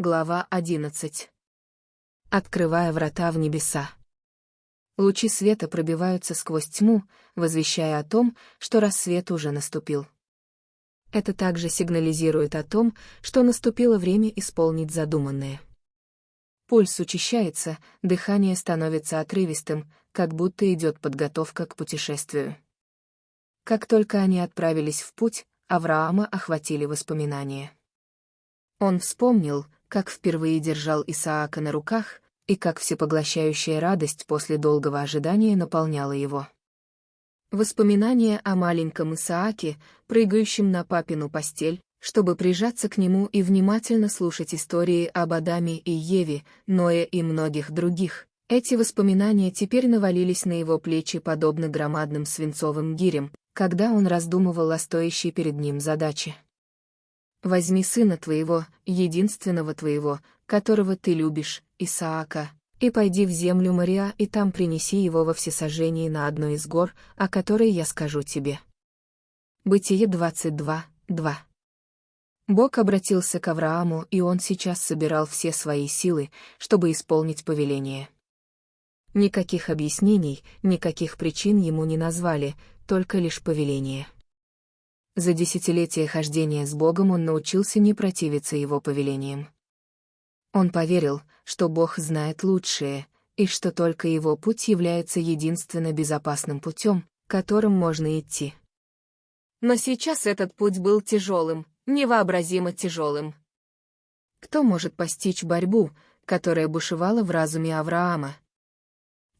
Глава 11. Открывая врата в небеса. Лучи света пробиваются сквозь тьму, возвещая о том, что рассвет уже наступил. Это также сигнализирует о том, что наступило время исполнить задуманное. Пульс учащается, дыхание становится отрывистым, как будто идет подготовка к путешествию. Как только они отправились в путь, Авраама охватили воспоминания. Он вспомнил, как впервые держал Исаака на руках, и как всепоглощающая радость после долгого ожидания наполняла его. Воспоминания о маленьком Исааке, прыгающем на папину постель, чтобы прижаться к нему и внимательно слушать истории об Адаме и Еве, Ное и многих других. Эти воспоминания теперь навалились на его плечи подобно громадным свинцовым гирям, когда он раздумывал о стоящей перед ним задаче. Возьми сына твоего, единственного твоего, которого ты любишь, Исаака, и пойди в землю Мария и там принеси его во всесожжении на одной из гор, о которой я скажу тебе. Бытие 22, 2 Бог обратился к Аврааму, и он сейчас собирал все свои силы, чтобы исполнить повеление. Никаких объяснений, никаких причин ему не назвали, только лишь повеление. За десятилетия хождения с Богом он научился не противиться его повелениям. Он поверил, что Бог знает лучшее, и что только его путь является единственно безопасным путем, которым можно идти. Но сейчас этот путь был тяжелым, невообразимо тяжелым. Кто может постичь борьбу, которая бушевала в разуме Авраама?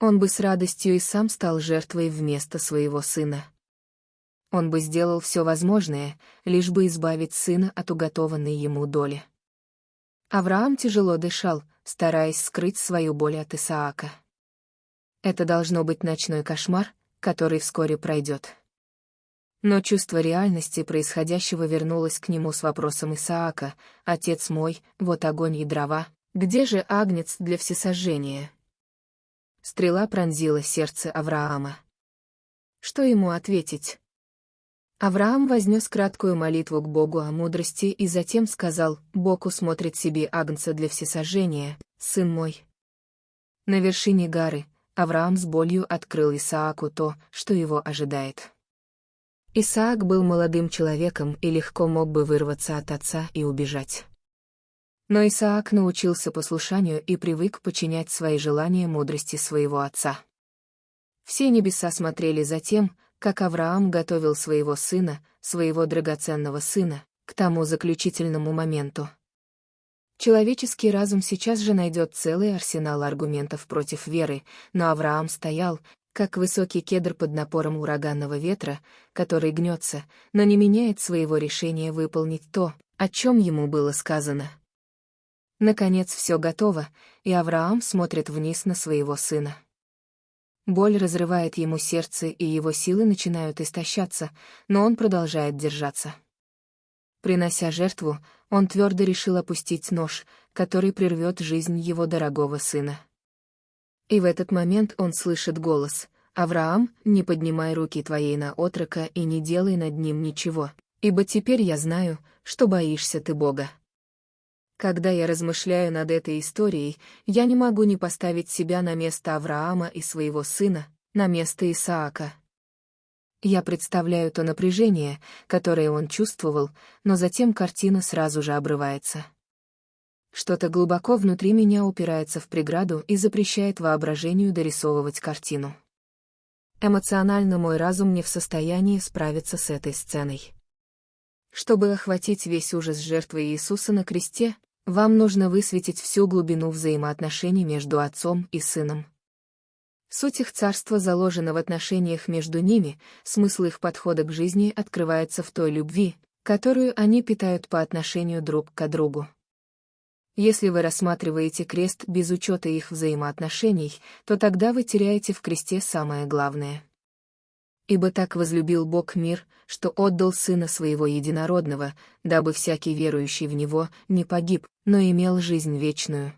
Он бы с радостью и сам стал жертвой вместо своего сына. Он бы сделал все возможное, лишь бы избавить сына от уготованной ему доли. Авраам тяжело дышал, стараясь скрыть свою боль от Исаака. Это должно быть ночной кошмар, который вскоре пройдет. Но чувство реальности происходящего вернулось к нему с вопросом Исаака, «Отец мой, вот огонь и дрова, где же агнец для всесожжения?» Стрела пронзила сердце Авраама. Что ему ответить? Авраам вознес краткую молитву к Богу о мудрости и затем сказал, «Бог усмотрит себе агнца для всесожжения, сын мой». На вершине горы Авраам с болью открыл Исааку то, что его ожидает. Исаак был молодым человеком и легко мог бы вырваться от отца и убежать. Но Исаак научился послушанию и привык подчинять свои желания мудрости своего отца. Все небеса смотрели за тем, как Авраам готовил своего сына, своего драгоценного сына, к тому заключительному моменту. Человеческий разум сейчас же найдет целый арсенал аргументов против веры, но Авраам стоял, как высокий кедр под напором ураганного ветра, который гнется, но не меняет своего решения выполнить то, о чем ему было сказано. Наконец все готово, и Авраам смотрит вниз на своего сына. Боль разрывает ему сердце, и его силы начинают истощаться, но он продолжает держаться. Принося жертву, он твердо решил опустить нож, который прервет жизнь его дорогого сына. И в этот момент он слышит голос «Авраам, не поднимай руки твоей на отрока и не делай над ним ничего, ибо теперь я знаю, что боишься ты Бога». Когда я размышляю над этой историей, я не могу не поставить себя на место Авраама и своего сына, на место Исаака. Я представляю то напряжение, которое он чувствовал, но затем картина сразу же обрывается. Что-то глубоко внутри меня упирается в преграду и запрещает воображению дорисовывать картину. Эмоционально мой разум не в состоянии справиться с этой сценой. Чтобы охватить весь ужас жертвы Иисуса на кресте, вам нужно высветить всю глубину взаимоотношений между отцом и сыном. Суть их царства заложена в отношениях между ними, смысл их подхода к жизни открывается в той любви, которую они питают по отношению друг к другу. Если вы рассматриваете крест без учета их взаимоотношений, то тогда вы теряете в кресте самое главное. Ибо так возлюбил Бог мир, что отдал Сына Своего Единородного, дабы всякий верующий в Него не погиб, но имел жизнь вечную.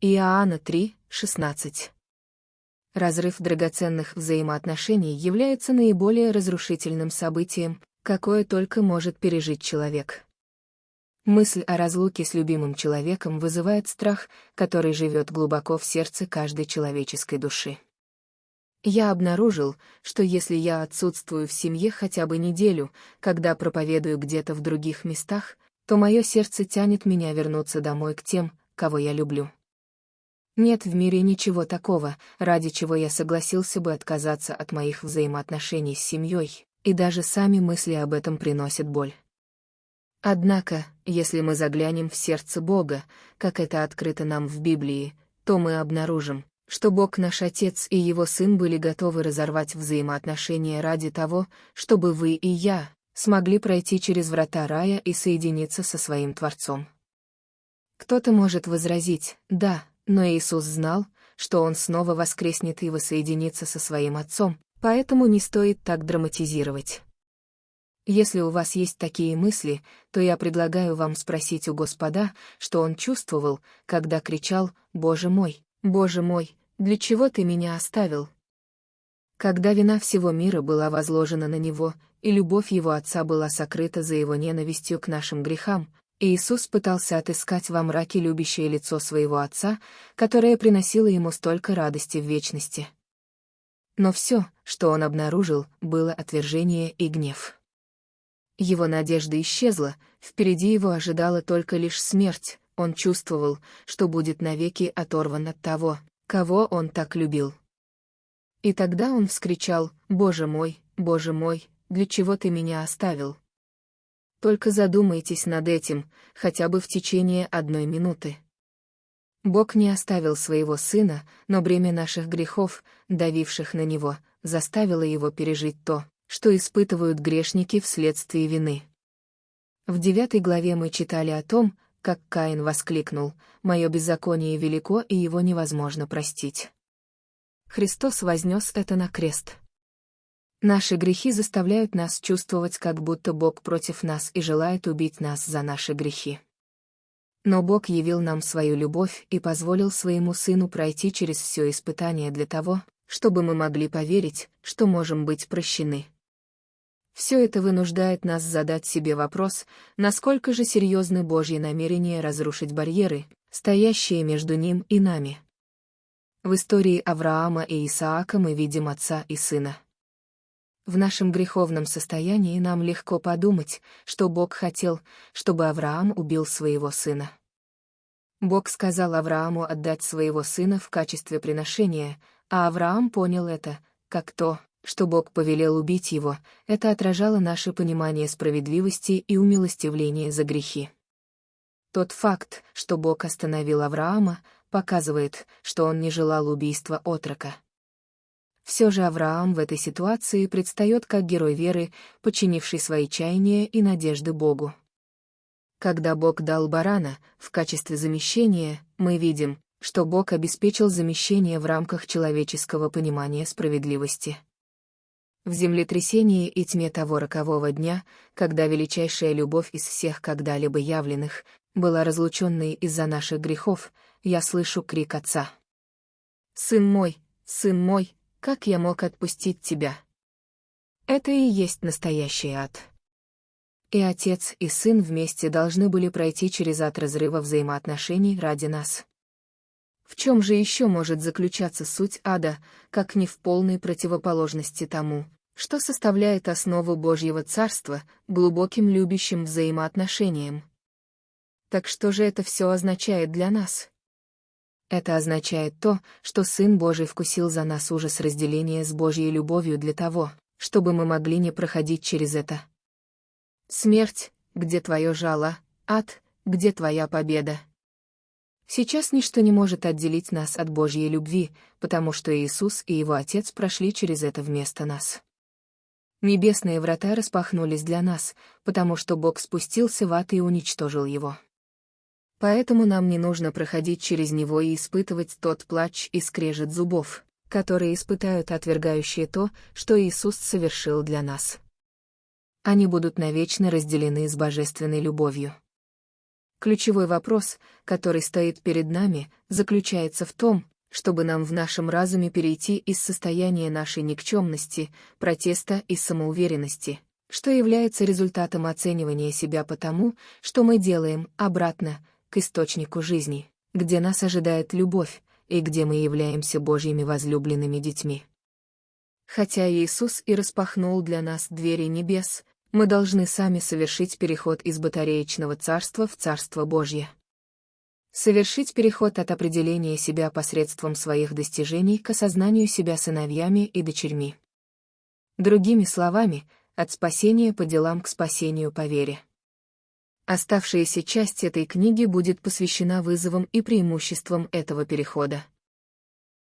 Иоанна 3, 16 Разрыв драгоценных взаимоотношений является наиболее разрушительным событием, какое только может пережить человек. Мысль о разлуке с любимым человеком вызывает страх, который живет глубоко в сердце каждой человеческой души. Я обнаружил, что если я отсутствую в семье хотя бы неделю, когда проповедую где-то в других местах, то мое сердце тянет меня вернуться домой к тем, кого я люблю. Нет в мире ничего такого, ради чего я согласился бы отказаться от моих взаимоотношений с семьей, и даже сами мысли об этом приносят боль. Однако, если мы заглянем в сердце Бога, как это открыто нам в Библии, то мы обнаружим, что Бог наш Отец и Его Сын были готовы разорвать взаимоотношения ради того, чтобы вы и я смогли пройти через врата рая и соединиться со своим Творцом. Кто-то может возразить, да, но Иисус знал, что Он снова воскреснет и воссоединится со своим Отцом, поэтому не стоит так драматизировать. Если у вас есть такие мысли, то я предлагаю вам спросить у Господа, что он чувствовал, когда кричал «Боже мой, Боже мой, для чего ты меня оставил?» Когда вина всего мира была возложена на него, и любовь его отца была сокрыта за его ненавистью к нашим грехам, Иисус пытался отыскать во мраке любящее лицо своего отца, которое приносило ему столько радости в вечности. Но все, что он обнаружил, было отвержение и гнев. Его надежда исчезла, впереди его ожидала только лишь смерть, он чувствовал, что будет навеки оторван от того, кого он так любил. И тогда он вскричал «Боже мой, Боже мой, для чего ты меня оставил?» Только задумайтесь над этим, хотя бы в течение одной минуты. Бог не оставил своего сына, но бремя наших грехов, давивших на него, заставило его пережить то, что испытывают грешники вследствие вины. В девятой главе мы читали о том, как Каин воскликнул «Мое беззаконие велико, и его невозможно простить». Христос вознес это на крест. Наши грехи заставляют нас чувствовать, как будто Бог против нас и желает убить нас за наши грехи. Но Бог явил нам свою любовь и позволил своему Сыну пройти через все испытание для того, чтобы мы могли поверить, что можем быть прощены. Все это вынуждает нас задать себе вопрос, насколько же серьезны Божьи намерения разрушить барьеры, стоящие между ним и нами. В истории Авраама и Исаака мы видим отца и сына. В нашем греховном состоянии нам легко подумать, что Бог хотел, чтобы Авраам убил своего сына. Бог сказал Аврааму отдать своего сына в качестве приношения, а Авраам понял это, как то, что Бог повелел убить его, это отражало наше понимание справедливости и умилостивления за грехи. Тот факт, что Бог остановил Авраама, показывает, что он не желал убийства отрока. Все же Авраам в этой ситуации предстает как герой веры, подчинивший свои чаяния и надежды Богу. Когда Бог дал барана в качестве замещения, мы видим, что Бог обеспечил замещение в рамках человеческого понимания справедливости. В землетрясении и тьме того рокового дня, когда величайшая любовь из всех когда-либо явленных была разлученной из-за наших грехов, я слышу крик отца. «Сын мой, сын мой, как я мог отпустить тебя?» Это и есть настоящий ад. И отец, и сын вместе должны были пройти через ад разрыва взаимоотношений ради нас. В чем же еще может заключаться суть ада, как не в полной противоположности тому, что составляет основу Божьего Царства, глубоким любящим взаимоотношениям. Так что же это все означает для нас? Это означает то, что Сын Божий вкусил за нас ужас разделения с Божьей любовью для того, чтобы мы могли не проходить через это. Смерть, где твое жало, ад, где твоя победа. Сейчас ничто не может отделить нас от Божьей любви, потому что Иисус и Его Отец прошли через это вместо нас. Небесные врата распахнулись для нас, потому что Бог спустился в ад и уничтожил его. Поэтому нам не нужно проходить через него и испытывать тот плач и скрежет зубов, которые испытают отвергающие то, что Иисус совершил для нас. Они будут навечно разделены с божественной любовью. Ключевой вопрос, который стоит перед нами, заключается в том, чтобы нам в нашем разуме перейти из состояния нашей никчемности, протеста и самоуверенности, что является результатом оценивания себя по тому, что мы делаем обратно, к источнику жизни, где нас ожидает любовь, и где мы являемся Божьими возлюбленными детьми. Хотя Иисус и распахнул для нас двери небес, мы должны сами совершить переход из батареечного царства в Царство Божье. Совершить переход от определения себя посредством своих достижений к осознанию себя сыновьями и дочерьми. Другими словами, от спасения по делам к спасению по вере. Оставшаяся часть этой книги будет посвящена вызовам и преимуществам этого перехода.